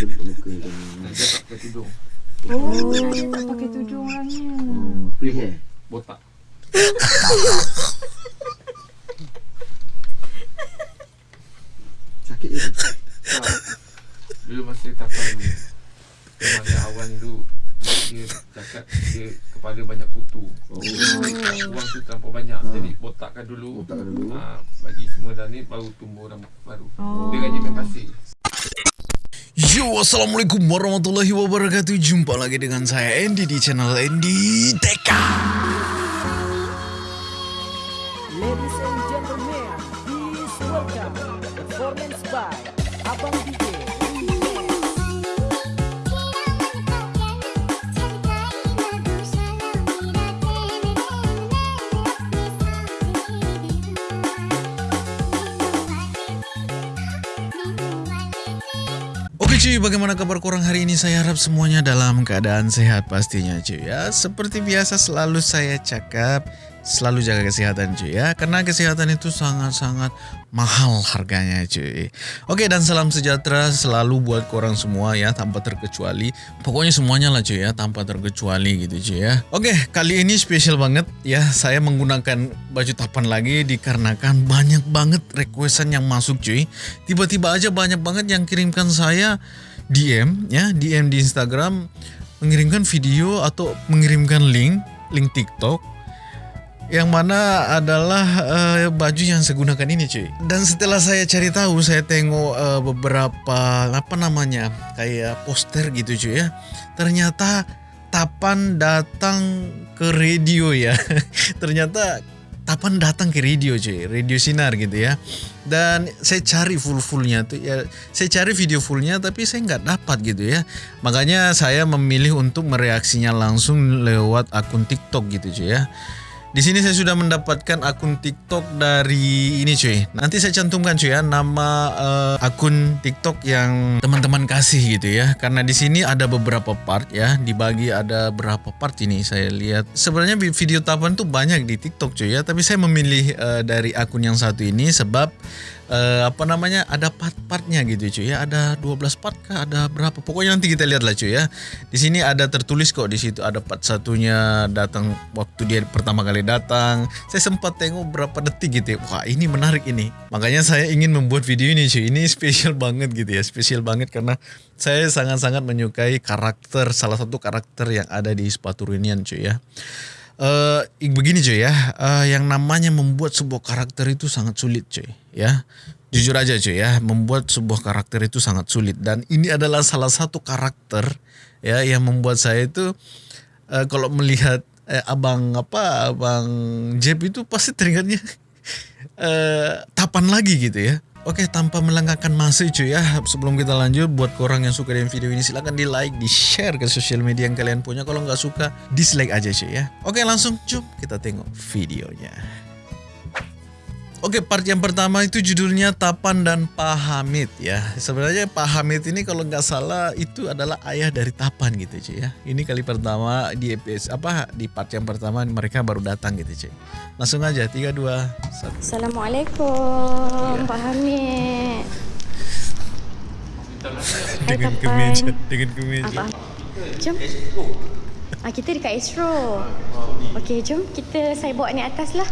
bentuk muka macam ni. Dia tak pakai tudung. Oh, dia tak pakai tudung orangnya. Oh, free hair. Botak. Sakit je. Tak. Dulu masa tapan ni. Awal ni dulu. Dia cakap dia kepala banyak kutu. Oh, Buang tu terlampau banyak. Jadi botakkan dulu. Botakkan dulu. Ha, bagi semua dah ni baru tumbuh rambut baru. Oh. Dia gaji main pasir. Yo, Assalamualaikum warahmatullahi wabarakatuh. Jumpa lagi dengan saya Andy di channel Andy Teka cuy, bagaimana kabar korang hari ini? Saya harap semuanya dalam keadaan sehat pastinya cuy ya Seperti biasa selalu saya cakap Selalu jaga kesehatan cuy ya. Karena kesehatan itu sangat-sangat mahal harganya cuy. Oke dan salam sejahtera selalu buat korang semua ya Tanpa terkecuali. Pokoknya semuanya lah cuy ya Tanpa terkecuali gitu cuy ya. Oke kali ini spesial banget ya. Saya menggunakan baju tapan lagi Dikarenakan banyak banget requestan yang masuk cuy. Tiba-tiba aja banyak banget yang kirimkan saya DM ya DM di Instagram mengirimkan video atau mengirimkan link link TikTok yang mana adalah uh, baju yang saya gunakan ini cuy. Dan setelah saya cari tahu, saya tengok uh, beberapa apa namanya kayak poster gitu cuy ya. Ternyata Tapan datang ke radio ya. Ternyata Tapan datang ke radio cuy, radio sinar gitu ya. Dan saya cari full fullnya tuh ya, saya cari video fullnya tapi saya nggak dapat gitu ya. Makanya saya memilih untuk mereaksinya langsung lewat akun TikTok gitu cuy ya. Di sini saya sudah mendapatkan akun TikTok dari ini cuy. Nanti saya cantumkan cuy ya nama uh, akun TikTok yang teman-teman kasih gitu ya. Karena di sini ada beberapa part ya. Dibagi ada berapa part ini saya lihat. Sebenarnya video tapan tuh banyak di TikTok cuy ya. Tapi saya memilih uh, dari akun yang satu ini sebab uh, apa namanya ada part-partnya gitu cuy ya. Ada 12 part kah? Ada berapa? Pokoknya nanti kita lihat lah cuy ya. Di sini ada tertulis kok di situ ada part satunya datang waktu dia pertama kali datang. Saya sempat tengok berapa detik gitu ya. Wah ini menarik ini. Makanya saya ingin membuat video ini cuy. Ini spesial banget gitu ya. Spesial banget karena saya sangat-sangat menyukai karakter salah satu karakter yang ada di sepatu Runian cuy ya. Uh, begini cuy ya, uh, yang namanya membuat sebuah karakter itu sangat sulit cuy ya. Jujur aja cuy ya, membuat sebuah karakter itu sangat sulit dan ini adalah salah satu karakter ya yang membuat saya itu uh, kalau melihat eh, abang apa abang Jeb itu pasti teringatnya uh, tapan lagi gitu ya. Oke, tanpa melengahkan masa cuy ya, sebelum kita lanjut, buat korang yang suka dengan video ini silahkan di like, di share ke sosial media yang kalian punya. Kalau nggak suka, dislike aja cuy ya. Oke, langsung cup kita tengok videonya. Oke, part yang pertama itu judulnya Tapan dan Pak Hamid ya. Sebenarnya Pak Hamid ini kalau nggak salah itu adalah ayah dari Tapan gitu cuy ya. Ini kali pertama di episode apa di part yang pertama mereka baru datang gitu cuy. Langsung aja 3 2 1. Assalamualaikum Pak Hamid. Dengan kemeja, dengan kemeja. Apa? Jom. Ah, kita dekat Astro. Okey, jom kita saya bawa naik atas lah.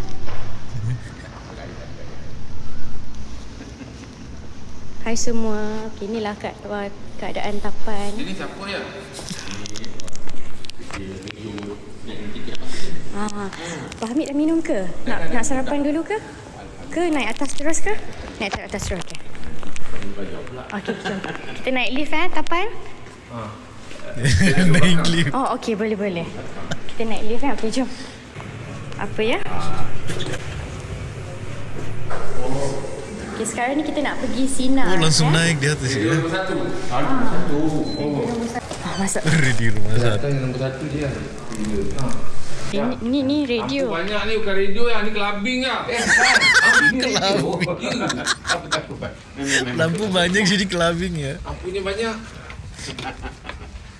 Hai semua. Okay, inilah kat, keadaan tapan. Ini siapa ya? Ah, Pak Hamid dah minum ke? Nak nak sarapan dulu ke? Ke naik atas terus ke? Naik atas terus ke? Okey, jom. Kita naik lift eh, tapan. Naik lift. Oh, okey, boleh boleh. Kita naik lift kan? Okey, jom. Apa ya? Okey, sekarang ni kita nak pergi Sina. Oh langsung eh? naik di atas ya. Nombor satu. Ah, masuk. Di rumah satu. Kan nombor satu dia. Ha. Ini, ini, ni radio. Lampu banyak ni bukan radio yang ni kelabing lah. Eh. Ah, radio. Ya. Takut, Pak? Lampu banyak jadi kelabing ya. Lampunya banyak.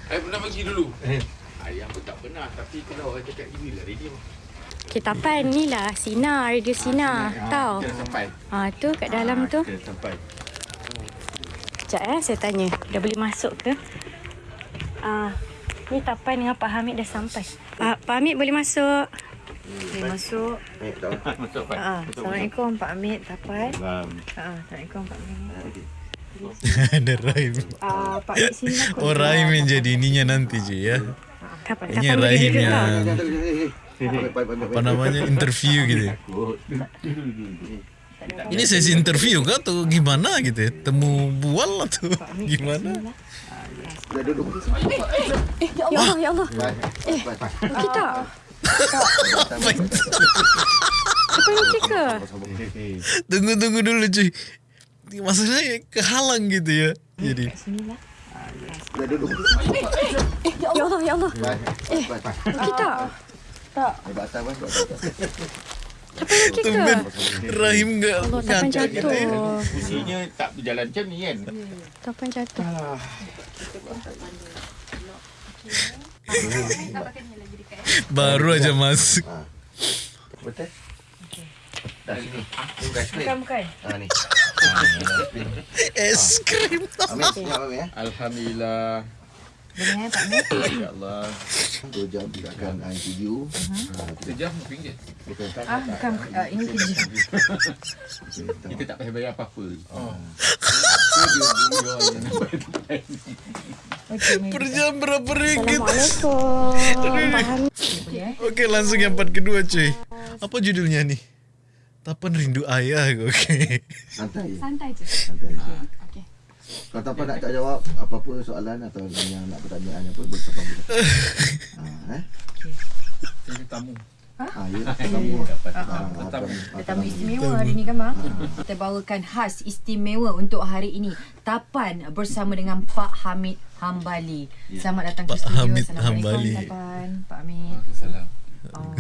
Saya pernah pergi dulu. Ayah pun tak pernah tapi kalau orang cakap gini lah radio. Okey, tapan ni lah Sina, radio Sina. Tahu? Kita dah sampai. Ah, tu kat dalam tu. Kita sampai. Sekejap eh, saya tanya. Dah boleh masuk ke? Ah, ni Tapan dengan Pak Hamid dah sampai. Pak, Pak Hamid boleh masuk. Boleh masuk. Masuk Pak. Ah, Assalamualaikum Pak Hamid, Tapan. Ah, Assalamualaikum Pak Hamid. Ada Rahim. Ah, Pak Hamid sini lah. Oh Rahim yang jadi ininya nanti cuy ya. Kapan? Ini Kapan tau? yang apa namanya interview gitu. ya. Ini sesi interview kah atau gimana gitu ya? Temu bual atau gimana? Ya Allah, ya Allah. Eh, kita. Apa itu? Apa yang cika? Tunggu tunggu dulu cuy. Masalahnya kehalang gitu ya. Jadi Sinilah. Ya Allah, ya Allah. Eh, kita. Tak. Apa yang cika? tumben Rahim nggak Allah, Tapan ngacak gitu ya. jatuh. Fungsinya tak berjalan macam ni kan. Tapan jatuh. Baru aja masuk. Betul? Dah sini. Bukan. Bukan. Ha ni. Es krim. Ya. Alhamdulillah. Boleh eh, Pak Hamid? InsyaAllah. Dua jam kita akan uh, interview. Ha, kita Sejam RM1. betul tak? Ah, bukan. Uh, ini kerja. Kita tak payah bayar apa-apa. Okey, ni. Per jam berapa ringgit? Assalamualaikum. Eh? Oke langsung yang part kedua cuy. Apa judulnya nih? Tapan rindu ayah. Oke. Santai. Santai je. Santai. Okey. Kalau tak apa nak tak jawab apa-apa soalan atau yang nak pertanyaan apa boleh sampai kita. Ha eh. Saya tamu. Ha ya. Dapat barang Tetamu. apa- Tetamu istimewa hari ni kan bang? Kita bawakan khas istimewa untuk hari ini. Tapan bersama dengan Pak Hamid Hambali. Selamat datang ke Pak studio. Hamid Assalamualaikum Hambali. Tapan. Pak Hamid. Salam. Oh,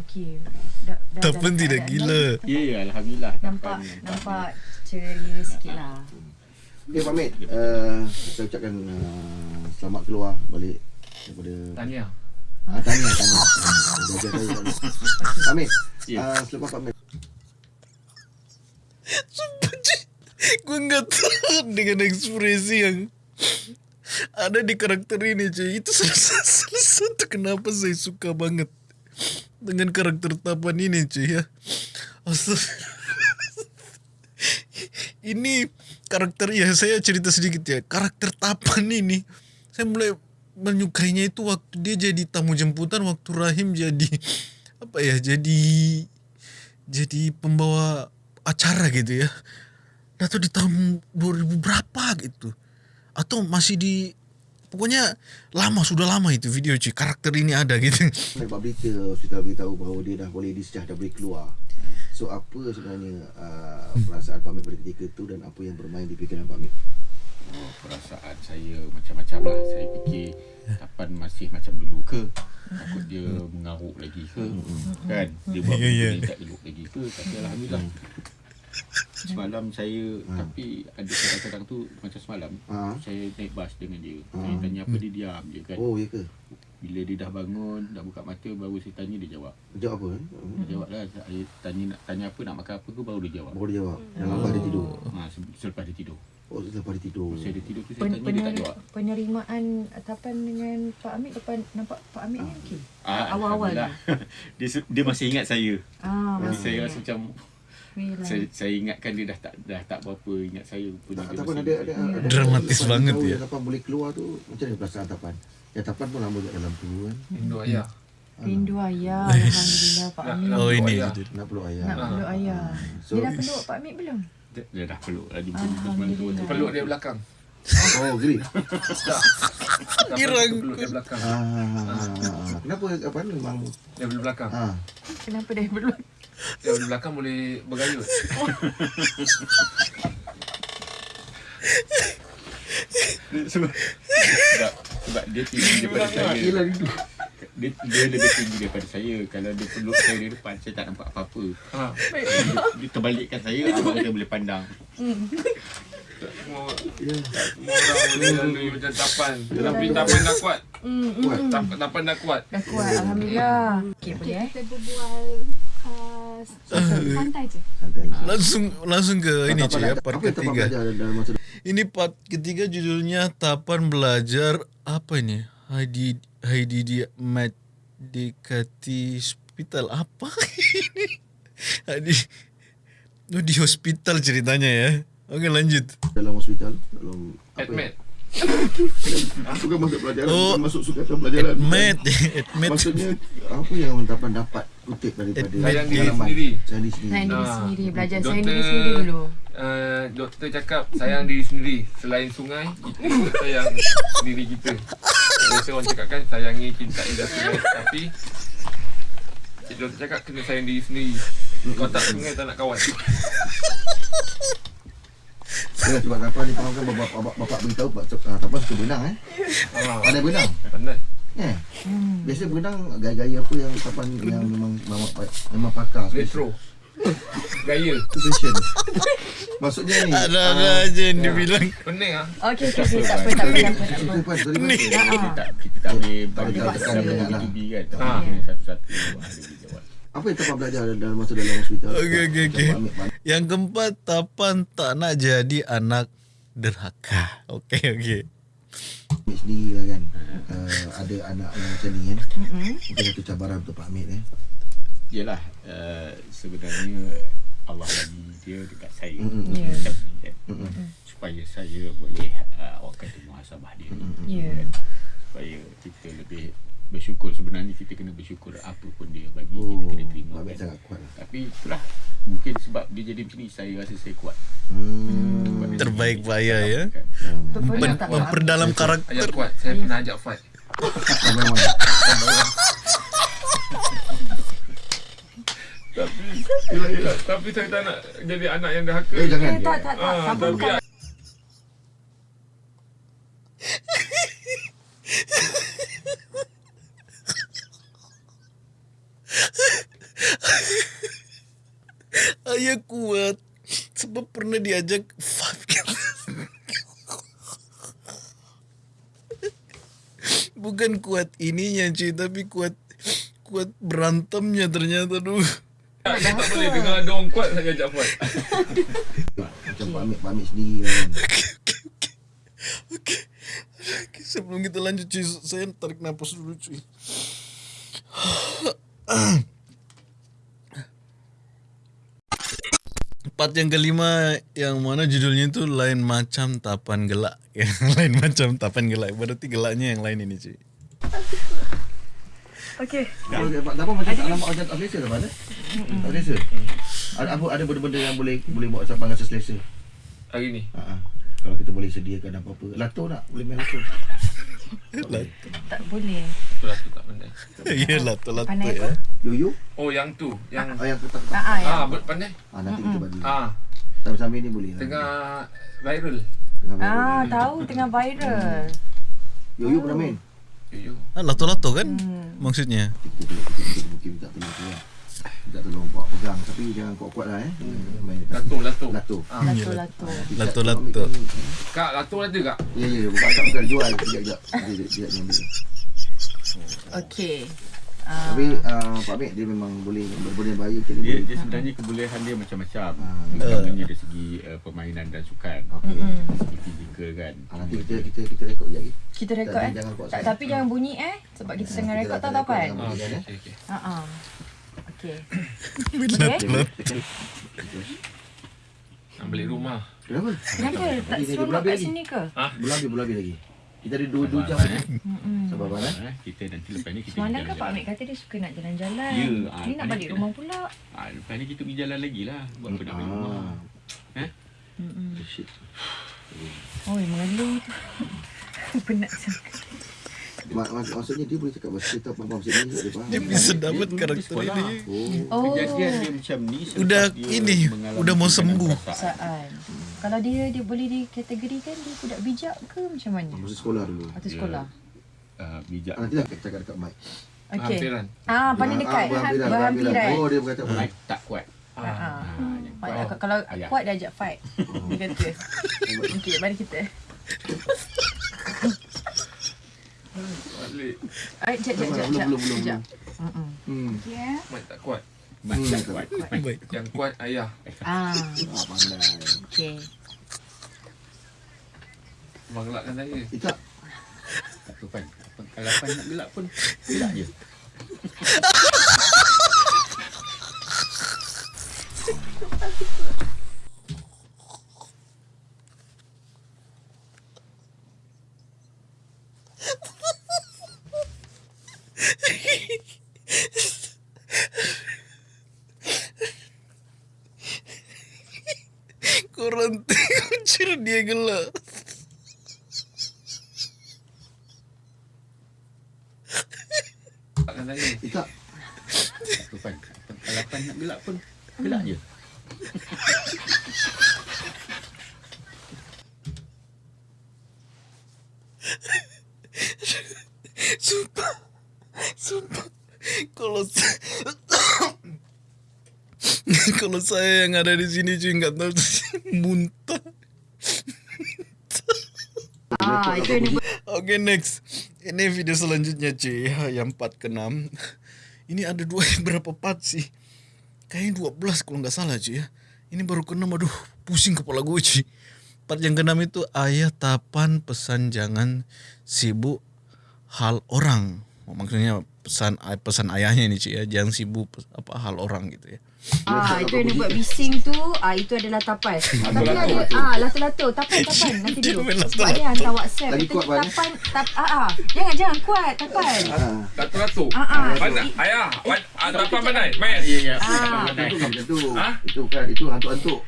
okey. Dah, dah Tapan dalam tidak keadaan gila. Ya, ya, Alhamdulillah. Nampak Tapan- nampak ceria sikit Okey Pak Mit, uh, saya ucapkan uh, selamat keluar balik daripada Tanya. Ah, tanya, tanya. Jaga saya tanya. Pak Mit, Ya. uh, selepas Pak Mit, Sumpah cuy. Gue nggak tahan dengan ekspresi yang ada di karakter ini cuy. Itu salah, salah satu kenapa saya suka banget dengan karakter Tapan ini cuy ya. Astagfirullah. ini karakter ya saya cerita sedikit ya. Karakter Tapan ini saya mulai menyukainya itu waktu dia jadi tamu jemputan waktu Rahim jadi apa ya jadi jadi pembawa acara gitu ya. Atau di tahun 2000 berapa gitu. Atau masih di pokoknya lama sudah lama itu video cuy karakter ini ada gitu. dapat berita hospital beritahu bahawa dia dah boleh discharge dah boleh keluar. So apa sebenarnya uh, perasaan Pak Mit pada ketika itu dan apa yang bermain di fikiran Pak Mit? Oh, perasaan saya macam-macam lah. Saya fikir Tapan masih macam dulu ke? Takut dia mengaruk lagi ke? Kan? Dia buat Ya, ya. benda ni tak elok lagi ke? Tapi Alhamdulillah. Semalam saya, tapi ada kadang-kadang tu macam semalam, Ha? saya naik bas dengan dia. Ha. Saya tanya apa, dia diam je kan. Oh, ya ke? Bila dia dah bangun, dah buka mata, baru saya tanya, dia jawab. Jawab apa? Eh? Dia jawab lah, saya tanya nak tanya apa, nak makan apa ke, baru dia jawab. Baru dia jawab. Yang lambat dia tidur. Ha, se- selepas dia tidur. Oh, selepas dia tidur. Saya dia tidur tu, saya Pen, tanya, dia tak jawab. penerimaan Tapan dengan Pak Hamid depan nampak Pak Hamid ni okey. Ah, Awal-awal dia, dia masih ingat saya. Ah, Jadi masih saya ingat. rasa macam Alhamdulillah. saya, saya ingatkan dia dah tak dah tak berapa ingat saya rupanya Tak, dia ada, ada, ada Dramatis Tapan banget tahu ya. Tapan boleh keluar tu macam mana perasaan Tapan? Ya Tapan pun lama kat dalam tu kan. Rindu ayah. Rindu ayah. Alhamdulillah Pak Hamid. Oh ini ayah. Nak peluk ayah. Nak peluk ayah. So, Dia dah peluk Pak Hamid belum? Dia, dia dah peluk dia semalam tu. Alhamdulillah. Peluk dia belakang. oh, gini. Girang. Peluk dia belakang. Ah, ah, ah, ah. Kenapa apa ni memang Dia boleh belakang. ah Kenapa dia peluk? Dia boleh belakang boleh bergayut. sebab, sebab, dia tinggi daripada saya. Dia, dia lebih tinggi daripada saya. Kalau dia peluk saya di depan, saya tak nampak apa-apa. Ha. Dia, dia terbalikkan saya, abang dia boleh pandang. Semua ya semua orang boleh lalui macam tapan. Tapi tapan dah kuat. kuat. Tap, tapan dah kuat. Dah kuat Alhamdulillah. Okey boleh eh? Kita berbual uh, Santai. Langsung langsung ke ini cuy ya part ketiga. Ini part ketiga judulnya Tapan Belajar apa ini? Heidi Heidi dia Medikati Hospital apa ini? Heidi Oh, di hospital ceritanya ya. Oke lanjut. dalam hospital dalam apa Admit. Aku kan masuk pelajaran Oh. bukan masuk sukatan pelajaran. Admit, admit. Maksudnya apa yang Tapan dapat kutip daripada Sayang diri pengalaman? sendiri. Sayang diri sendiri. Sayang diri Ah. sendiri. Belajar Doktor- sayang diri sendiri dulu. Uh, doktor cakap sayang diri sendiri Selain sungai Kita sayang diri kita Biasa orang cakap kan Sayangi cinta indah sungai Tapi Doktor cakap kena sayang diri sendiri Kau tak sungai tak nak kawan Ya, sebab Tapan ni kan bapak, bapak, bapak beritahu uh, Tapan suka berenang eh. ah, Pandai berenang. Pandai Eh. Biasa berenang gaya-gaya apa yang Tapan yang memang memang, memang pakar. Retro Gaya Itu fashion. Maksudnya ni. Ada-ada aja yang dibilang. Pening ah. Okey, okey, okey. Tak apa, tak apa, tak apa. tak Kita apa. tak kita tak boleh bagi Tak paksa. bagi B2B kan. Ah. kena satu-satu. Apa yang Tapan belajar dalam masa dalam hospital? Okey, okey, okey. Yang keempat, Tapan tak nak jadi anak derhaka. Okey, okey. Sendiri lah kan. Uh, ada anak yang macam ni kan. Mungkin satu cabaran untuk Pak Amir eh. Yalah uh, sebenarnya Allah bagi dia dekat saya. Ya. Macam ni kan. Mm-mm. Supaya saya boleh uh, orang kata muhasabah dia. Ya. Kan? Supaya kita lebih bersyukur sebenarnya kita kena bersyukur apa pun dia bagi Oh, kita kena terima kan. sangat kuat lah. Tapi itulah mungkin sebab dia jadi macam ni saya rasa saya kuat. Hmm. Dia Terbaik Pak Ayah, ya. Kan. Tak memperdalam Ayah karakter. kuat Saya pernah ajak fight. Tapi yelah, yelah. Tapi saya tak nak Jadi anak yang derhaka Eh jangan. Eh, tak, tak, tak. Ah, tapi bukan Sebab pernah diajak. Bukan kuat ininya cuy, tapi kuat kuat berantemnya ternyata dulu. tak, boleh dengar ada orang kuat saya ajak fight Macam Amir sendiri kan. Okey. Okey, sebelum kita lanjut cuy, saya tarik nafas dulu cuy. Part yang kelima yang mana judulnya itu lain macam tapan gelak. Ya, lain macam tapan gelak. Berarti gelaknya yang lain ini cuy. Okey. Kalau dia dapat macam tak nampak macam tak selesa dah pada. Tak selesa. Ada apa ada benda-benda yang boleh boleh buat sampai rasa selesa. Hari ni Ha ah. Kalau kita boleh sediakan apa-apa. Lato nak? Boleh main lato. Tak boleh. Itulah tu tak pandai Iyalah, telat Pandai ya. Yoyo? Oh yang tu Yang Ah yang ketak ketak. Ah, ah, ya. Ah, pandai Ah nanti kita bagi. Ah, Sambil-sambil ni boleh lah. tengah viral Tengah main. Ah, tahu tengah viral. Yoyo pernah main? Yo yo. Ah, lato-lato kan? Maksudnya. Kita kita kita, kita mungkin minta tolong tu lah. Minta tolong bawa pegang tapi jangan kuat-kuat lah eh. Main Lato, lato. Lato. Ah. Lato-lato. Lato-lato. Kak, lato ada tak? Ya ya bukan tak bukan jual sekejap sekejap. Sekejap sekejap dia ambil. Okey. Ah, Tapi uh, Pak Mek dia memang boleh berbenda bahaya macam Dia, ni. dia sebenarnya kebolehan dia macam-macam. Ah. Utamanya dari segi uh, permainan dan sukan. Okey. Dari segi fizikal kan. Ah, nanti kita kita kita rekod sekejap lagi. kita rekod Tak, eh. jangan kuat Tak, tapi jangan bunyi eh sebab kita tengah rekod tahu tak rekod kan? eh? okey, okey. Ha ah. Okey. Lato-lato. Nak balik rumah. Kenapa? Kenapa tak seronok berlabih kat lagi. sini ke? Bulan lebih bulan lebih lagi. Kita ada dua dua jam. Eh. Sabar Abang eh. Eh, kita nanti lepas ni kita Semalam kan Pak. Amir kata dia suka nak jalan-jalan. Ya, Ni nak balik kita rumah pula. Ah, lepas ni kita pergi jalan lagi lah. Buat apa nak balik rumah. Ah. Eh? Mm-mm. Shit. Oh, mengeluh tu. Penat sangat. Mak, mak, maksudnya dia boleh cakap bahasa kita faham macam ni dia faham. Dia bisa dapat karakter ini. Oh. Oh, Kejadian dia macam ni selepas Udah dia ini, mengalami udah mau sembuh. perasaan. Kalau dia dia boleh dikategorikan dia budak bijak ke macam mana? Masa sekolah dulu. Atau sekolah? Uh, bijak. Ah, nanti lah cakap dekat mic. Okey. Hampiran. Ah, paling Ah, dekat ah, berhampiran, berhampiran. Oh, dia berkata Mic tak kuat. Ah, ah. Ah, yang Pak, kuat. kalau Ayah. kuat dia ajak fight. Dia kata. Okey, mari kita. Balik. Ay, jap, jap, jap, Belum, belum. Mm-mm. Hmm. Ya. Tak kuat. Mat Hmm, tak kuat. Yang kuat ayah. Ah, Ah, pandai. okey. Abang gelakkan saya. Eh, tak. Tak apa Pan. Kalau Pan nak gelak pun, gelak je tengok cur dia gelak. Saya. Tak. Pan. Apa- Kalau Pan nak gelak pun, gelak je. Sumpah. Sumpah. Kalau sa- Kalau saya yang ada di sini cuy nggak tahu muntah. Ah, itu yang dia Oke next. Ini video selanjutnya cuy ya, yang part ke-6. Ini ada dua berapa part sih? Kayaknya 12 kalau nggak salah cuy ya. Ini baru ke-6 aduh pusing kepala gue cuy. Part yang ke-6 itu ayah tapan pesan jangan sibuk hal orang. Maksudnya pesan pesan ayahnya ini cuy ya, jangan sibuk apa hal orang gitu ya. Ah, itu yang dia buat bising tu, ah itu adalah tapan. Tapi ada ah lato-lato, tapan tapan nanti dulu. Sebab dia hantar WhatsApp. Lagi kuat, Pan, eh? tapan tap ah ah. Jangan jangan kuat tapan. Ah, Ratus-ratus. Ah ah. Pandai. Ayah, ah, dapat pandai. Main. Ya, ya. Ah. itu macam tu. Itu kan, itu hantuk-hantuk.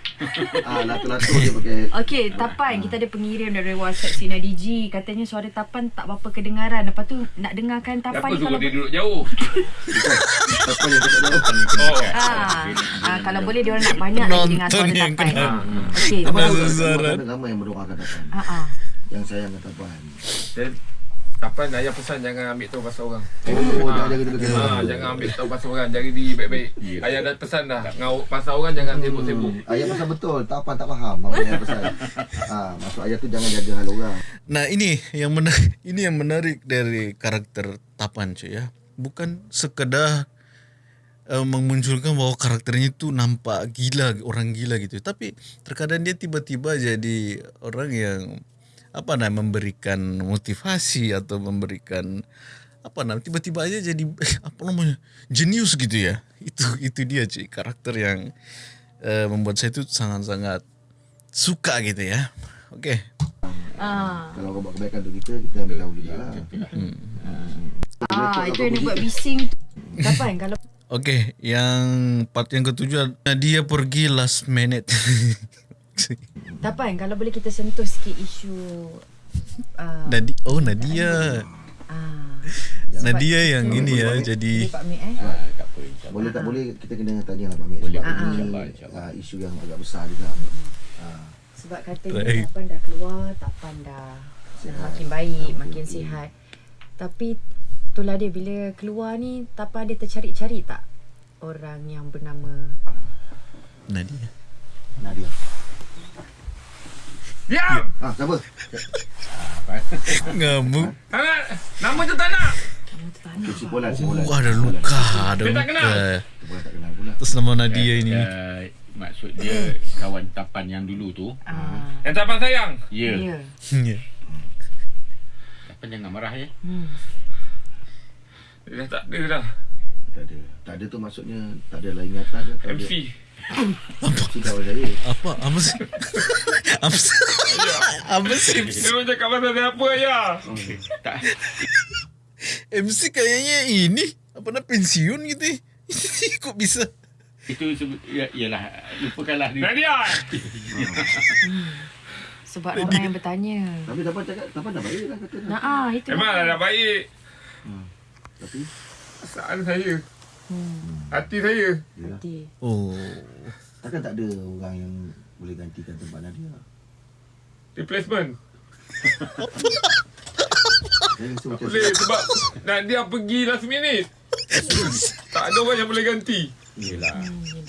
Ah, lato-lato dia pakai. Okey, Tapan, kita ada pengirim dari WhatsApp Sina DG. Katanya suara Tapan tak apa kedengaran. Lepas tu nak dengarkan Kenapa Tapan suruh kalau dia duduk jauh? Apa yang cakap jauh. Oh. ah, ah kalau boleh dia orang nak banyak lagi dengar suara kena- Ah. Okey. Ada nama yang. Ah ah. Yang sayang Tapan. Dan Kapan ayah pesan jangan ambil tahu pasal orang. Oh, Ah. jangan jaga jaga jaga. Ha, jangan ambil tahu pasal orang. Jadi di baik-baik. Ya. Ayah dah pesan dah. Ngau pasal orang jangan sibuk-sibuk. Ayah pesan betul. Tapan tak faham apa yang pesan. Ah, maksud ayah tu jangan jaga hal orang. Nah ini yang menarik, ini yang menarik dari karakter Tapan cuy ya. Bukan sekedar uh, memunculkan bahwa karakternya itu nampak gila, orang gila gitu. Tapi terkadang dia tiba-tiba jadi orang yang apa namanya memberikan motivasi atau memberikan apa namanya tiba-tiba aja jadi apa namanya jenius gitu ya. Itu itu dia cuy karakter yang uh, membuat saya itu sangat-sangat suka gitu ya. Oke. Ah. Kalau kau buat kebaikan untuk kita, kita ambil tahu juga lah. Ah, itu yang dia buat bising tu. Tapan kalau Oke, yang part yang ketujuh Nadia pergi last minute. Tapan kalau boleh kita sentuh sikit isu ah Nadi oh Nadia. ah Nadia yang ini ya jadi Pak Mik eh. Ah, tak apa insyaAllah. Boleh tak boleh kita kena tanya lah Pak Mek. Boleh, Sebab boleh, ini insyaAllah, insyaAllah. ah, isu yang agak besar juga. Ah, Sebab katanya Baik. Tapan dah keluar, Tapan dah makin baik, makin sihat. Tapi itulah dia bila keluar ni Tapan dia tercari-cari tak orang yang bernama Nadia. Nadia. Diam! Ah, siapa? Ngamuk. Tak nak. Nama tu tak nak. nama tu tak nak. Okay, si Polan. Oh, ada luka, ada Dia tak luka. kenal. Tak kenal pula. Atas nama Nadia ini. Uh, maksud dia kawan tapan yang dulu tu. Ah, Yang tak apa sayang. Ya. ya. Ya. Tapan jangan marah ya. Hmm. Dia dah tak ada dah. Tak ada. Tak ada tu maksudnya tak ada lah ingatan ke? Tak ada. MC. Si kawan saya. Apa? Apa sih? apa sih? apa sih? Dia orang cakap pasal siapa ya? Tak. MC kayaknya ini apa nak pensiun gitu. ya? Kok bisa? Itu sebut ya iyalah lupakanlah dia. Nadia. Sebab orang yang bertanya. Tapi dapat cakap, dapat dah baik lah kata. Nah, ah, itu. Memang dah, dah baik. Tapi, Perasaan saya. Hmm. Hati saya. ya. Hati. Oh. Takkan tak ada orang yang boleh gantikan tempat Nadia. Replacement. Macam Boleh sebab Nadia pergi last minute. tak ada orang yang boleh ganti. Yelah.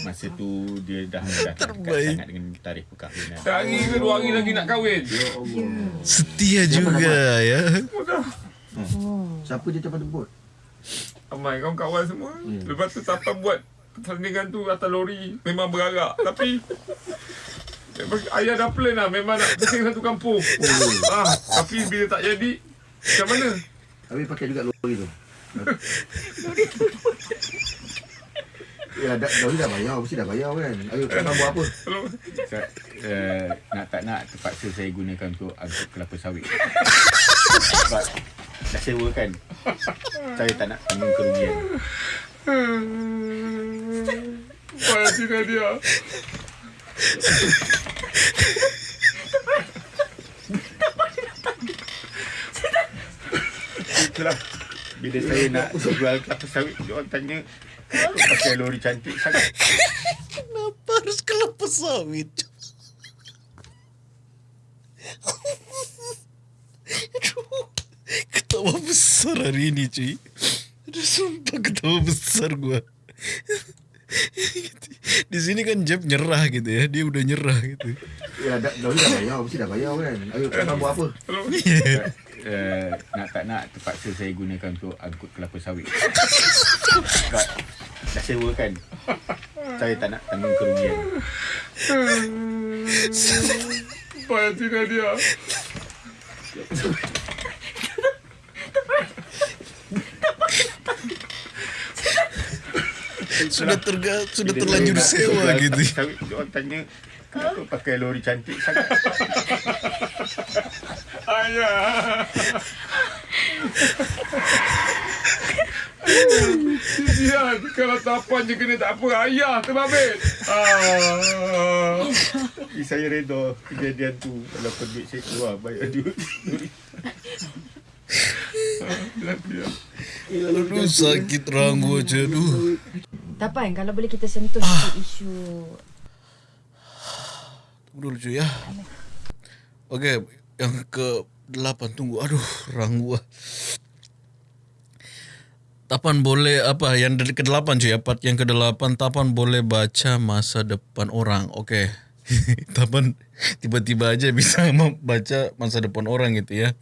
Masa tu dia dah dah tak dekat Terbaik. sangat dengan tarikh perkahwinan. Sehari ke dua hari lagi nak kahwin. Ya Allah. Setia juga ya. Oh. Siapa dia tempat jemput? Amai kawan-kawan semua. Hmm. Lepas tu Tapan buat pertandingan tu atas lori memang berarak tapi memang ayah dah plan lah memang nak bising satu kampung. ah, tapi bila tak jadi macam mana? Habis pakai juga lori tu. Ya, dah, lori dah bayar, mesti dah bayar kan. Ayo, kau buat apa? So, uh, nak tak nak terpaksa saya gunakan untuk angkut kelapa sawit. Sebab dah sewa kan. Saya tak nak tanggung kerugian. Payah Tina dia. Itulah. Bila saya nak jual kelapa sawit, dia orang tanya, "Kenapa pakai lori cantik sangat?" Kenapa harus kelapa sawit? Aduh, ketawa besar hari ini cuy. Aduh, sumpah ketawa besar gua. Di sini kan Jeb nyerah gitu ya, dia udah nyerah gitu. Ya, dah, lori dah bayar, mesti dah bayar kan. Ayo, kau buat apa? Uh, nak tak nak terpaksa saya gunakan untuk angkut kelapa sawit. Sebab dah sewa kan. Saya tak nak tanggung kerugian. Payah Tina dia. Sudah terga, sudah terlanjur sewa jual gitu. orang tanya, "Kenapa pakai lori cantik sangat?" Ayah. Sian, kalau tapan je kena tak apa. Ayah terbabit. Ah. Tapi saya reda kejadian tu Walaupun duit saya keluar Bayar duit Aduh, sakit ranggu aja. Tapan kalau boleh kita sentuh sikit isu Tunggu dulu cuy ya. Okey, yang ke delapan tunggu. Aduh, ranggu ah. Tapan boleh apa yang dari ke delapan cuy ya part yang ke delapan Tapan boleh baca masa depan orang Okey Tapan tiba-tiba aja bisa membaca masa depan orang gitu ya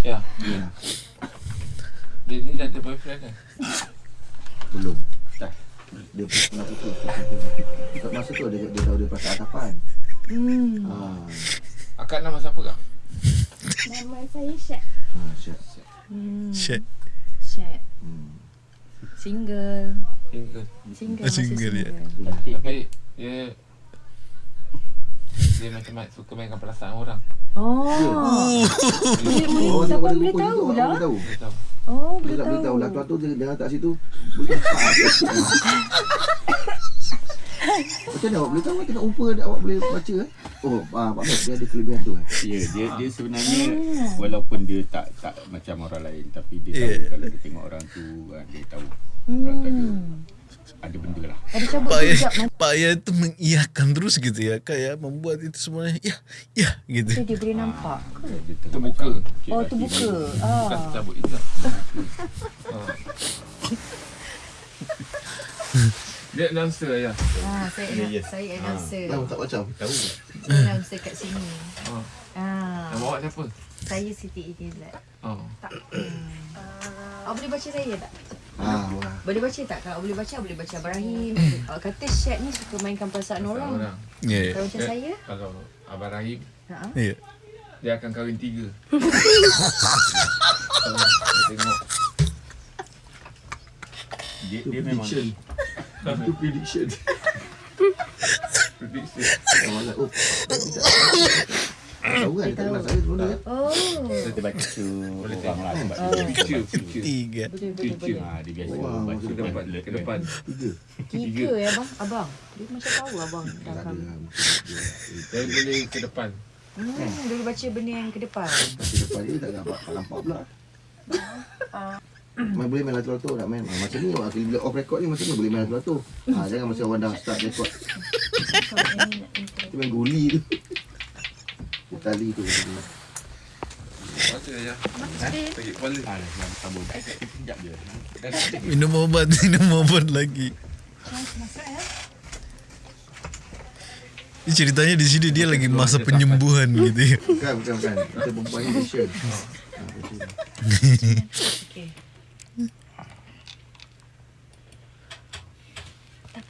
Ya. Dia ni dah ada boyfriend kan? Belum. Dia pernah putus. Kat masa tu dia, dia tahu dia pasal atapan. hmm. Ha, Akak nama siapa kak? Nama saya Syed. ha, siap. hmm. Shit Syed Hmm. Single Single. Single Ah, single, single, ya. Tapi dia dia macam suka mainkan perasaan orang. Oh Dia, Oh, Siapa dia boleh buku tahu tu, lah? Boleh tahu. dia tahu. Oh Dia boleh tak boleh tahu. Lah tuan tu dia jangan tak situ. Boleh Macam mana awak boleh tahu tengok rupa awak boleh baca eh? Oh, ah, Pak Mat, dia ada kelebihan tu eh. Ya, dia dia sebenarnya walaupun dia tak tak macam orang lain tapi dia tahu Yeah. kalau dia tengok orang tu ah, dia tahu orang tu ada hmm. Ada benda lah. Ada cabut Pak ya, hijab Pak ya itu mengiyakan terus gitu ya Kayak membuat itu semuanya Ya, ya gitu Nanti dia boleh nampak ke? Terbuka. Oh terbuka ni. Bukan ah. cabut hijab. Ah. Dia announcer ayah. ah saya Ya, ya. saya announcer Tahu tak macam? Tahu. Saya announcer kat sini Ah. ah awak siapa? saya Siti Idizat Oh. tak hmm. awak boleh baca saya tak Ah, wah. boleh baca tak kalau boleh baca boleh baca Ibrahim awak kata Syed ni suka mainkan perasaan orang Orang. Ya, kalau macam Eh, saya Kalau Abang Rahim ha ya dia akan kahwin tiga. Kalau dia tengok Dia dia memang prediction. Itu prediction. prediction. Oh, tahu kan? Tak saya ni kan? oh baca orang lah sebab Oh. baca. Tiga boleh boleh Future. boleh dia biasa Wah, baca Ke depan, alert ke depan. Tiga. tiga ya abang abang dia macam tahu abang dah Tak ada kahwin mungkin dia- Saya boleh ke depan. hmm boleh baca benda yang ke depan Kasi depan dia tak nampak, tak nampak pula. Main boleh main lato-lato nak main. Ah, macam ni awak bila off record ni macam ni boleh main lato-lato. Ha, jangan masa orang dah start record. Kita main guli tu. Tali tu. Baca ayah. Bagi kepala. Ah, je. Minum obat, minum obat lagi Ini ceritanya di sini dia lagi masa penyembuhan gitu ya. Bukan, bukan, bukan. Kita perempuan ni Malaysian. Ha, betul. okey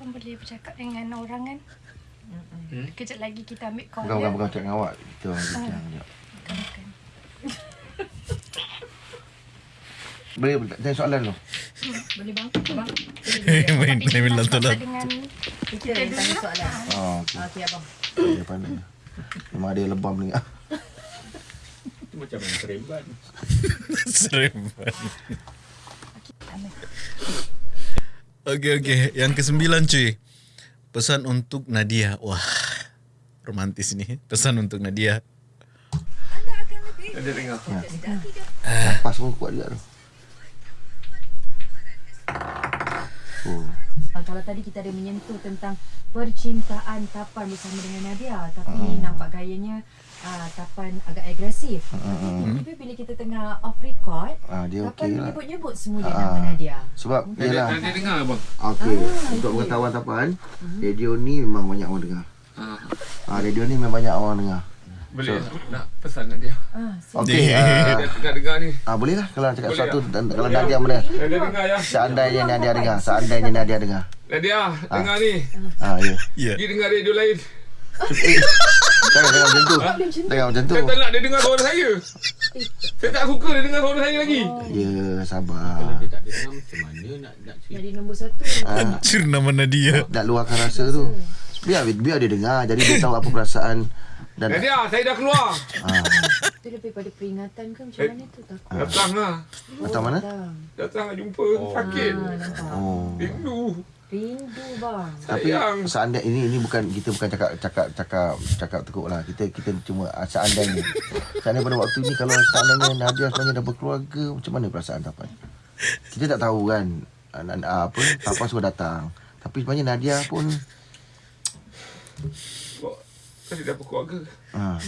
pun boleh bercakap dengan orang kan. Hmm? Kejap lagi kita ambil call Bukan, bukan, bukan cakap dengan awak. Kita orang bincang sekejap. Bukan, bukan. Boleh tanya soalan dulu. Boleh bang? Abang? Main Nak lantar start lah. dengan Kita yang tanya soalan. Oh, okey. Okey abang. Dia pandai. Memang ada lebam dengar. Itu macam main seremban. Seremban. Okey okey, yang kesembilan cuy. Pesan untuk Nadia. Wah, romantis ni. Pesan untuk Nadia. Dia dengar. Nafas pun kuat juga tu. Oh. Ah, Kalau tadi kita ada menyentuh tentang percintaan Tapan bersama dengan Nadia tapi nampak gayanya uh, Tapan agak agresif. Tapi bila kita tengah off record, Ah, dia Tapan okey lah. menyebut-nyebut semula Ah. nama Nadia. Sebab Dia, yelah. dia dengar abang. Okey, Ah, untuk pengetahuan tapan, radio ni memang banyak orang dengar. Ah, radio ni memang banyak orang dengar. Boleh nak pesan nak dia. Ah, so Okey, Dia ah, tengah dengar ni. ah, boleh lah kalau cakap Boleh sesuatu lah. dan kalau Boleh Nadia lah. boleh. Dia, dia dengar ya. Seandainya Nadia dengar, seandainya Nadia dengar. Nadia, dengar ni. Ah, ya. Ya. Pergi dengar radio lain. Eh, jangan jangan macam tu. Jangan macam tu. Saya tak nak dia dengar suara saya. Saya tak suka dia dengar suara saya lagi. Ya, Kalau sabar. dia tak dengar macam mana nak nak cerita. jadi nombor satu. Ah, Hancur nama Nadia. nak luahkan rasa tu. Biar biar dia dengar jadi dia tahu apa perasaan dan Nadia, saya dah keluar. ah, Itu lebih pada peringatan ke macam mana tu tak? Datang lah. datang mana? Datang. Datang nak jumpa. Sakit. Ah. Oh. Rindu. Rindu bang. Tapi Sayang. seandainya ini ini bukan kita bukan cakap cakap cakap cakap tekuk lah. Kita kita cuma seandainya. Seandainya pada waktu ni kalau seandainya Nadia sebenarnya dah berkeluarga, macam mana perasaan Tapan? Kita tak tahu kan apa Tapan suruh datang. Tapi sebenarnya Nadia pun Kan dia dah berkeluarga. ah,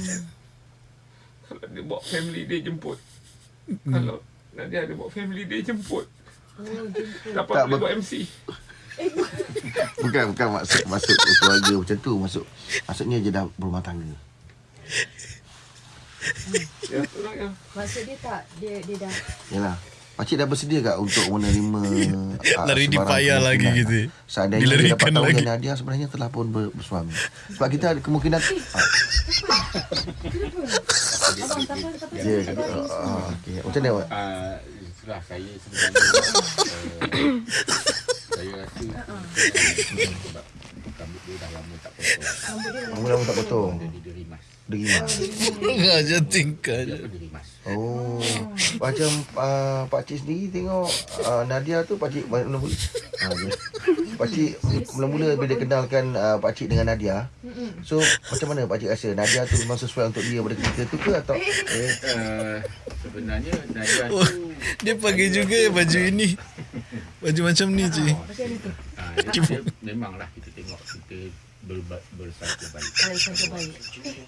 Kalau dia bawa family dia jemput. Kalau Nadia ada bawa family dia jemput. Dapat Tak, boleh buat MC. bukan bukan maksud maksud keluarga macam tu masuk maksudnya dia dah berumah tangga. Ya, ya. Maksud dia tak dia dia dah Yalah. Pakcik dah bersedia tak untuk menerima ah, Lari di payah lagi gitu. Seandainya dia dapat tahu lagi. yang Nadia sebenarnya telah pun ber- bersuami. Sebab kita ada kemungkinan ah, abang Tapan Tapan Ya, okay. Macam mana awak? Ah, itulah saya sebenarnya uh, saya rasa sebab rambut dia dah lama tak potong. Lama-lama tak potong. Jadi dia rimas. Derimas. Raja tingkah je. Dia rimas? Oh. Macam uh, Pak Cik sendiri tengok uh, Nadia tu Pak Cik mula-mula. Ha, ya. Pak Cik mula-mula bila dia kenalkan uh, Pak Cik dengan Nadia. So macam mana Pak Cik rasa Nadia tu memang sesuai untuk dia pada ketika tu ke atau eh, Uh, sebenarnya Nadia Oh, tu dia pakai juga baju ini. Baju macam ni cuy. ah, dia, dia, memanglah kita tengok kita ber, bersangka baik. Kalau sangka baik.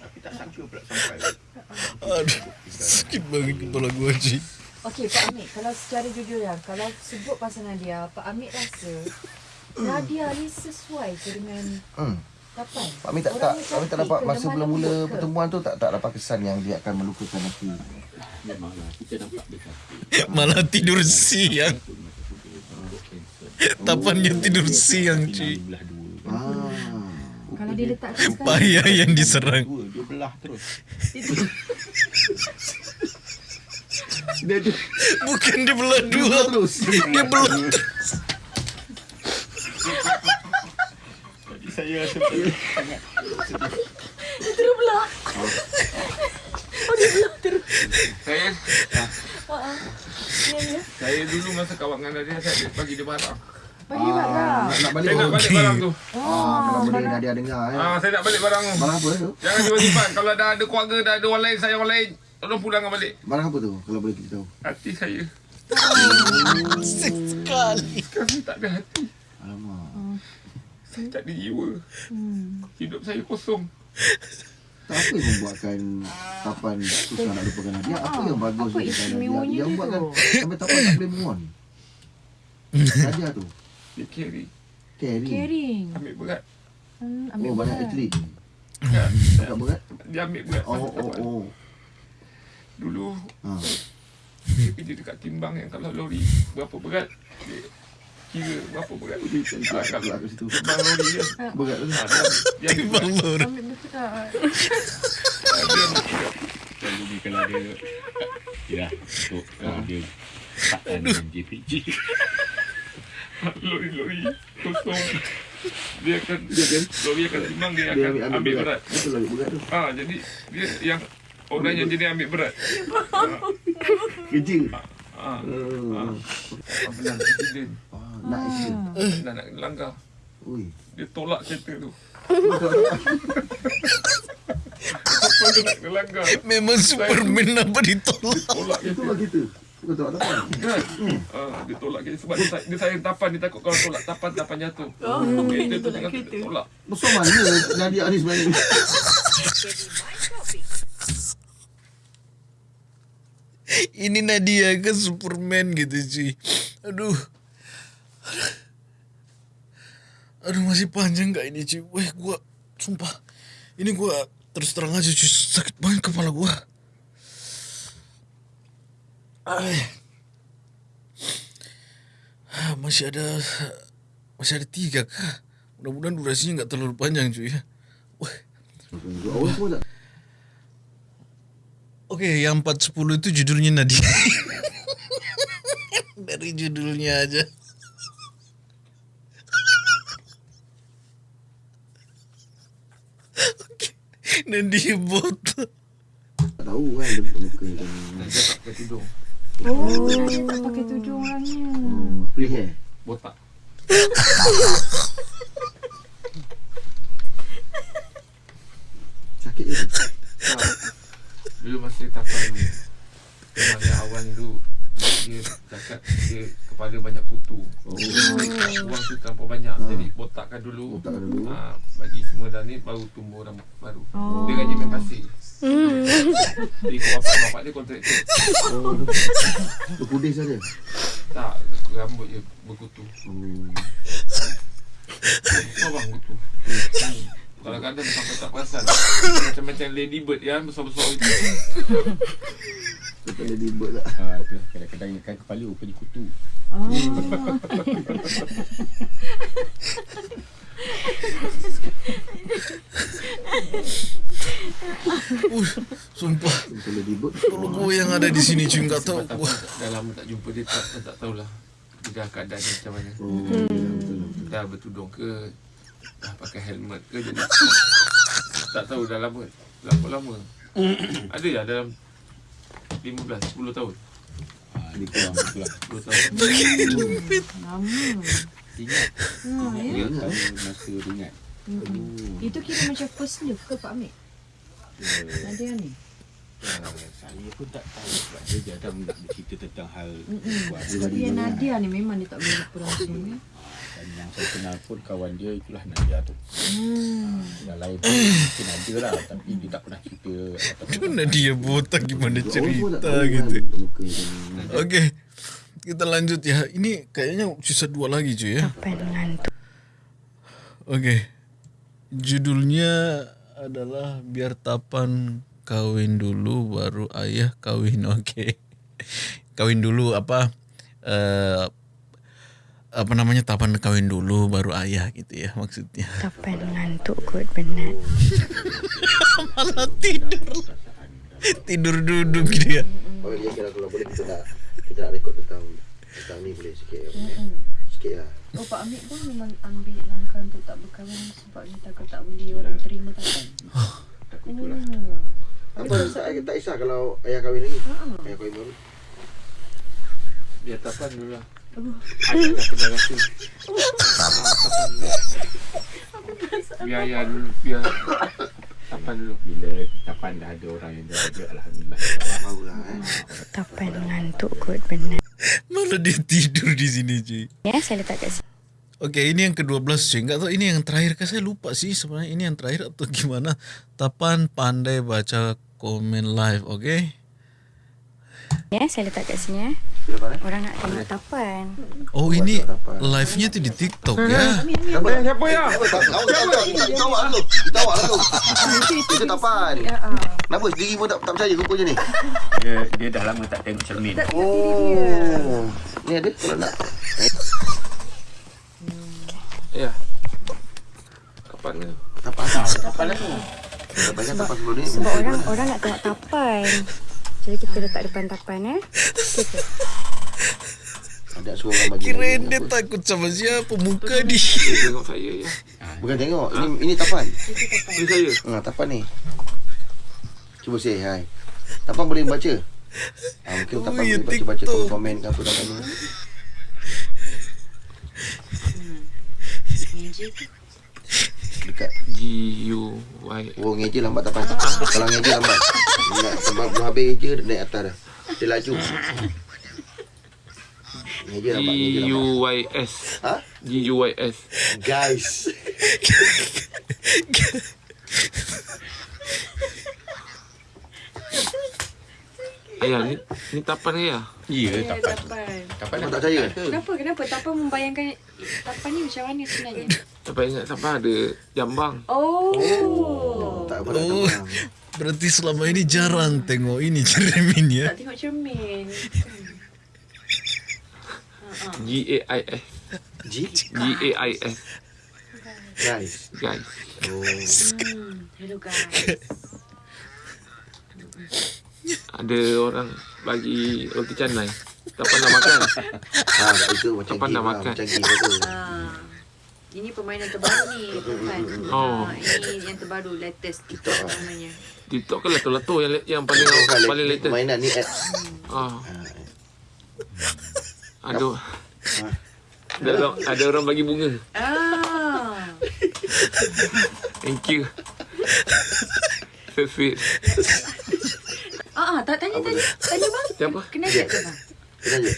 Tapi tak sangka pula sampai Aduh, sakit banget kepala gua cuy. Okey Pak Amir, kalau secara jujur ya, kalau sebut pasal Nadia, Pak Amir rasa Nadia ni sesuai ke dengan hmm. Tapan? Pak Min tak tak Pak Min tak dapat masa mula-mula pertemuan tu tak tak dapat kesan yang dia akan melukakan hati. memanglah kita nampak dia sakit. Malah tidur siang. Tapannya tidur siang cuy. Belah. Ah. Kalau dia sekarang, Payah yang diserang. Dua, dia belah terus. Dia dia Bukan dia belah dua. terus. Dia belah terus. Jadi saya rasa sangat Saya? Saya dulu masa kawan dengan Nadia Saya bagi dia barang. Bagi barang. Nak, nak balik Saya nak balik barang tu. Ah, kalau boleh Nadia dengar eh. ah, Saya nak balik barang. Tu Barang apa tu? Jangan simpan-simpan Kalau dah ada keluarga Dah ada orang lain Saya orang lain Tolong pulangkan balik. Barang apa tu? Kalau boleh kita tahu? Hati saya. Asik sekali. Saya tak ada hati. Alamak. Saya tak ada jiwa. Hidup saya kosong Tak apa yang membuatkan Tapan susah nak lupakan Nadia? Apa yang bagus Apa dengan istimewanya Nadia? Yang dia buatkan tu? sampai Tapan tak boleh move on. Nadia tu. Dia carry Carry. Caring. Ambil berat Hmm, Oh, ambil banyak berat. atlet. ya, Tak berat? Dia ambil berat Oh, oh, kawan. oh. Dulu Ha. Dia kerja dekat timbang yang kalau lori Berapa berat Dia kira berapa berat. Dia Ah, kat situ. Bang Lori kan. Berat tu. Ah, dia- dia ambil tak? Ah, dia ambil berat. Kalau dia kalau dia Yalah untuk kalau dia Takkan dengan JPG Lori-lori kosong. Dia akan dia kan lori akan timbang dia akan ambil berat. Betul berat tu. Ah jadi dia yang orang yang jadi ambil berat. Kerja. Ah. Oh. Ah. Apa nak accident. Ah, nak isi. Dah nak langgar. Ui. Dia tolak kereta tu. Apa dia nak langgar? Memang Superman apa ditolak. Tolak Itu kereta. lah. Bukan apa. Kan? Ah, dia tolak kereta sebab dia, dia sayang tapan dia takut kalau tolak tapan tapan jatuh. Oh, kereta tu tengah tolak. Besar mana Nadia ni sebenarnya? Ini Nadia ke Superman gitu cuy. Aduh. Aduh masih panjang gak ini cuy. Weh gua sumpah. Ini gua terus terang aja cuy sakit banget kepala. Ay. Ah, Masih ada masih ada tiga kah? Mudah-mudahan durasinya nggak terlalu panjang cuy ya. Tak? Oke, yang 410 itu judulnya Nadia. Dari judulnya aja. Oke. Nadia bot. Tak tahu kan dia muka dan Dia tak pakai tudung. Oh, dia tak pakai tudung orangnya. oh, free hair. Botak. Sakit je. Tak. Dulu masa tapan ni. Memang yang awal tu dia cakap dia kepala banyak kutu. Oh, Buang tu terlampau banyak. Jadi botakkan dulu. Botakkan dulu. Ah, bagi semua dah ni baru tumbuh rambut baru. Oh. Dia gaji main pasir. Jadi ikut bapak-bapak dia kontraktor. oh. Tu pudis saja. Tak, rambut je berkutu. Oh. Besar bang kutu. Hmm. Kadang-kadang sampai tak perasan. Macam-macam ladybird yang besar-besar itu. Kata dia dibut tak? Ah, tu kadang-kadang kan kepala rupanya kutu Oh. Uh, sumpah. Dia dibut. Logo yang ada di sini tahu. Tak, Wah. dah lama tak jumpa dia tak, tak tahulah. Dia dah keadaan dia macam mana. Oh, betul betul. Dah bertudung ke pakai helmet ke jadi Tak tahu dah lama. Berapa lama? Ada ya dalam 15, 10 tahun. Ah, Dia kurang itulah 10 tahun. Lama. Ingat. Ha, ya. Tahu masa ingat. Mm-mm. Itu kira macam first love ke Pak Amir? Nadia ni? Ah, Saya pun tak tahu sebab dia jarang nak bercerita tentang hal yang Nadia ni memang dia tak boleh lupa langsung yang saya kenal pun kawan dia itulah Nadia tu Hmm. Yang lain pun mungkin ada lah Tapi dia tak pernah cerita Aduh Nadia botak gimana cerita gitu. kan Muka dan Oke. Kita lanjut ya. Ini kayaknya sisa dua lagi cuy ya. Oke. Judulnya adalah biar tapan kawin dulu baru ayah kawin. Oke. Kawin dulu apa eh apa namanya tapan kawin dulu baru ayah gitu ya maksudnya. Tapan ngantuk kot penat. Malah tidur. tidur duduk gitu ya. Oh ya kalau kalau boleh kita nak kita nak rekod tentang tentang ni boleh sikit ya. Sikit lah. Oh Pak Amir pun memang ambil langkah untuk tak berkahwin sebab dia takut tak boleh orang terima tapan. Takut itulah Oh. Apa tak, tak kisah kalau ayah kahwin lagi. Ayah kahwin baru. Biar tapan dulu lah Biar ayah dulu Biar tapan dulu Bila tapan dah ada orang yang dah ada Alhamdulillah Tahu lah eh. Tapan ngantuk kot penat. Malah dia tidur di sini cuy. Ya, saya letak kat sini. Oke ini yang ke-12 cuy Nggak tahu ini yang terakhir kah saya lupa sih sebenarnya ini yang terakhir atau gimana Tapan pandai baca komen live oke Ya, saya letak kat sini ya. Orang nak tengok tapan. Oh ini live-nya tuh di TikTok ya Siapa? Siapa ya? Tahu tahu tahu kita awak lah tu. Kita awak lah tu. Itu tapan. Kenapa sendiri pun tak tak percaya rupanya ni? Dia, dia dah lama tak tengok cermin Oh. Ni ada kalau nak. Ya. Kapan ni? Lah tapak sebelum ni Sebab orang orang nak tengok tapan. Jadi kita letak depan tapan eh. Okay. Ada suruh orang bagi lagi dia apa. takut sama siapa muka di. Dia tengok saya ya. Bukan tengok Ini ini tapan Ini saya. Ha, tapan ni Cuba say hi Tapan boleh baca ha, Mungkin Oh, tapan ya, boleh baca-baca TikTok. Komen ke apa tapan ni G U Y. Oh ngeja lambat tapan Kalau ngeja lambat Nak sebab belum habis je naik atas dah Dia laju Ngeja lambat G Ngeja U lambat Y S. Ha? G U Y S. Guys Ayah ni ni tapan ayah. Ya, Ya, tapan. tapan. Tapan tak percaya? Kenapa? Kenapa? Tapan membayangkan tapan ni macam mana sebenarnya? Tapan ingat tapan ada jambang. Oh. Tak apa Oh, berarti selama ini jarang tengok ini cermin ya. Tak tengok cermin. G A I S. G G A I S. Guys Guys. Oh Hmm. Hello guys. Ada orang bagi roti canai. Tapan nak makan. Ha, tak itu macam game nak lah, makan. Macam game tu Ah. Ini permainan terbaru ni, Tapan. Oh. Ah, ini yang terbaru, latest TikTok lah. namanya. TikTok kan lato-lato yang yang paling paling latest. Mainan ni apps Ah. Ha, Ada ada orang, ada orang bagi bunga. Ah. Thank you. So sweet. Ah, ah, tak tanya tanya. Tanya bang. Siapa? Kenal tak bang? Kenal je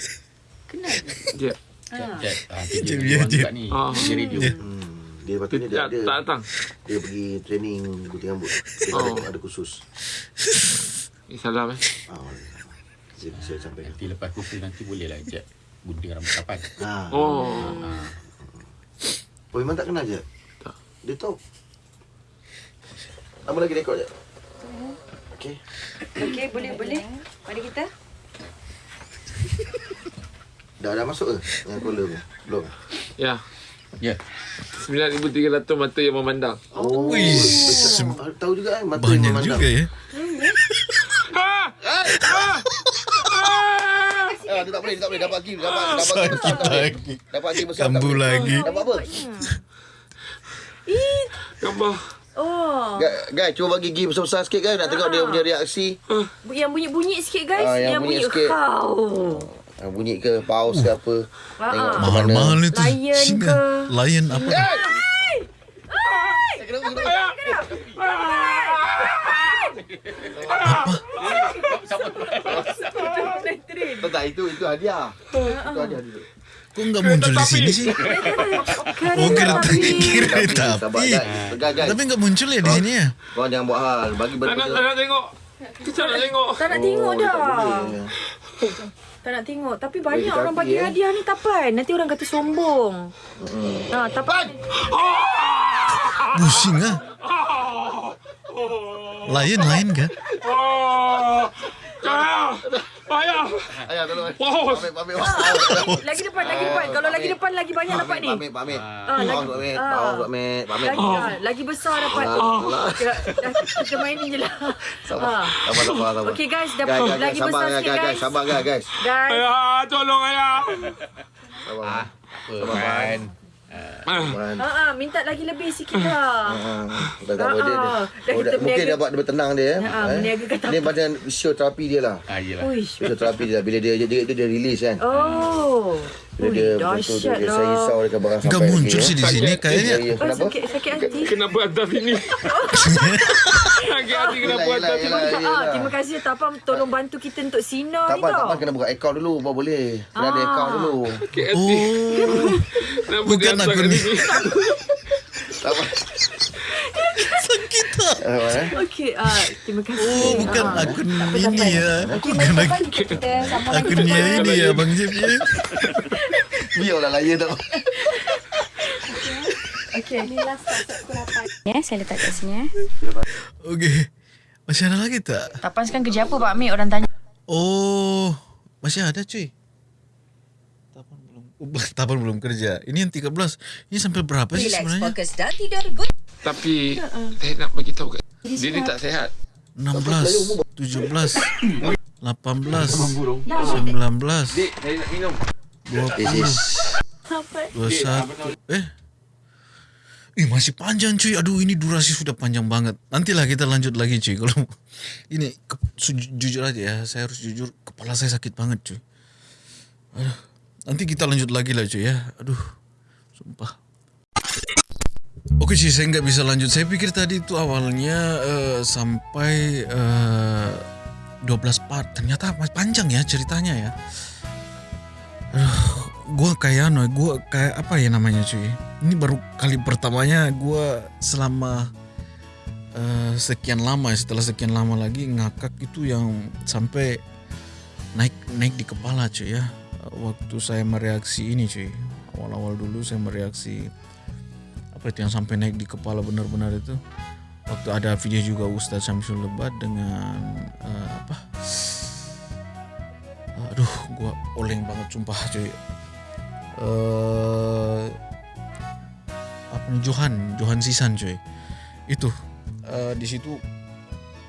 Kenal. Dia. Ah. Chat. Ah, dia orang jep. juga ni. Ah. Dia radio. Dia. hmm. Dia lepas tu Dia ni dia, tak, dia, tak datang. dia pergi training gunting rambut Dia Oh. ada, ada khusus Eh, salam eh. Ah, saya, saya sampai Nanti lepas kursus nanti boleh lah Jep. Gunting rambut tapan. Ha. Oh. Oh, memang tak kenal je? Tak. Dia tahu. Lama lagi rekod je? Okay. Okey, boleh boleh. Mari kita. Dah dah masuk ke? Yang caller tu? Belum? Ya. Ya. 9300 mata yang memandang. Oh. Ah, tahu juga kan mata yang Banyak memandang. juga ya. Ah! Ah! Ah! Ah, dia tak boleh, dia tak boleh dapat game, dapat dapat besar lagi. Dapat besar lagi. Dapat apa? Gambar. Oh. Guys, guys, cuba bagi game besar-besar sikit kan nak tengok dia punya reaksi. Yang bunyi-bunyi sikit guys. Ah, yang yang bunyi bunyi sikit. how. Ah, bunyi ke paus ke apa. Ah, Tengok ah. macam mana. Mahal-mahal itu. Lion Singa. ke? Lion apa? Kenapa? Tak, tak, itu itu hadiah. Itu hadiah dulu. Kok nggak muncul di sini sih? Oh kereta kereta api. Tapi nggak muncul ya di sini ya? Kau jangan buat hal. Bagi Tak nak, tak nak tengok. Kita nak tengok. Tak nak tengok dah. Tak nak tengok. Tapi banyak orang bagi eh. hadiah ni tapan. Nanti orang kata sombong. Ha, tapan. Pusing ah. Lion lain kah? Oh. Ah! Ayah. Ayah tolong. Wow. Pamit, pamit. Pamit, Lagi depan, lagi depan. Kalau lagi depan lagi banyak dapat ni. pamit, pamit. Ah, lagi- Paus, pamit. ah. Paus, pamit. Pamit. Lagi, ah, lagi besar dapat. Ah. Kita, main ni je lah. Sabar. Ah. Sabar, sabar, sabar. Okey guys, dah guys, lagi besar sabar, sikit guys. Sabar, guys, guys. Guys. Ayah, tolong ayah. Sabar. Apa kan? Ah. Ha ah, minta lagi lebih sikit lah. Ah, dah tak apa dia. Ah, ah. Dah Oh, kita dah, mungkin dia buat dia tenang dia. eh. Ah, Eh. berniaga kat Ni macam show terapi dia lah. Ah. Show terapi dia. Bila dia dia, dia, dia, dia release kan. Oh. Ui, dia dahsyat dia saya risau dekat barang sampai. Nggak muncul lagi, sih di sini Ya, kayaknya. Oh, Kenapa? sakit, sakit hati. Kenapa atas ini? Sakit hati kenapa Yelah, atas yelah, ini? yelah. Ah, terima kasih Tapam tolong bantu kita untuk sinar Tak ni apa, tak tau. apa kena buka account dulu baru boleh. Kena ada Ah. account dulu. Sakit hati. Oh, Kenapa bukan kat ni. sini? Ah. Ah, eh? Okey, ah, terima kasih. Oh, bukan Ah. akun ini ya. Okey, Bukan mari akun Tapan, kita, kita sambung lagi akunnya Tapan. ini ya Bang Jeb ya. Biarlah layan tak. Okey. Ya, saya letak kat sini eh. Okey. Masih ada lagi tak? Tapan sekarang kerja apa Pak Amir? Orang tanya. Oh, masih ada cuy. Tapan belum. tapan belum kerja. Ini yang 13. Ini sampai berapa sih sebenarnya? dan tidur good. Tapi saya nak bagi tahu kat dia ni tak sehat. 16, 17, 18, 19, Dik, saya nak minum. 20, 21. Eh? Eh masih panjang cuy. Aduh ini durasi sudah panjang banget. Nantilah kita lanjut lagi cuy. Kalau ini ke, su- jujur aja ya, saya harus jujur kepala saya sakit banget cuy. Aduh. Nanti kita lanjut lagi lah cuy ya. Aduh. Sumpah. Oke sih saya nggak bisa lanjut. Saya pikir tadi itu awalnya eh, sampai eh, 12 part. Ternyata panjang ya ceritanya ya. Aduh, gue kayak ano, gue kayak apa ya namanya cuy? Ini baru kali pertamanya gue selama eh, sekian lama ya, setelah sekian lama lagi ngakak itu yang sampai naik naik di kepala cuy ya. Waktu saya mereaksi ini cuy, awal-awal dulu saya mereaksi apa itu yang sampai naik di kepala benar-benar itu. Waktu ada video juga Ustadz Syamsul Lebat dengan eh, apa? Aduh gua oleng banget sumpah cuy. Eh apa Johan Johan Sisan cuy. Itu eh, di situ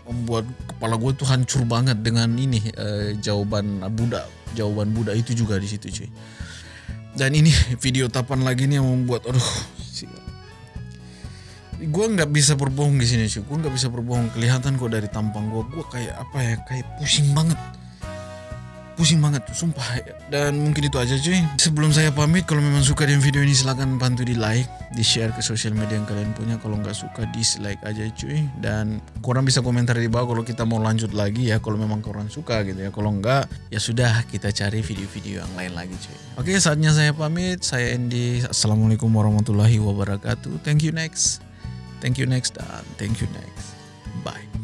membuat kepala gue tuh hancur banget dengan ini eh, jawaban Buddha jawaban Buddha itu juga di situ cuy. Dan ini video tapan lagi nih yang membuat aduh gue nggak bisa berbohong di sini cuy. Gue nggak bisa berbohong. Kelihatan kok dari tampang gue gue kayak apa ya? Kayak pusing banget pusing banget sumpah. Dan mungkin itu aja cuy. Sebelum saya pamit kalau memang suka dengan video ini silahkan bantu di like di share ke sosial media yang kalian punya. Kalau nggak suka dislike aja cuy. Dan korang bisa komentar di bawah kalau kita mau lanjut lagi ya kalau memang korang suka gitu ya. Kalau nggak ya sudah kita cari video-video yang lain lagi cuy. Oke saatnya saya pamit. Saya Andy. Assalamualaikum warahmatullahi wabarakatuh. Thank you next. Thank you next dan thank you next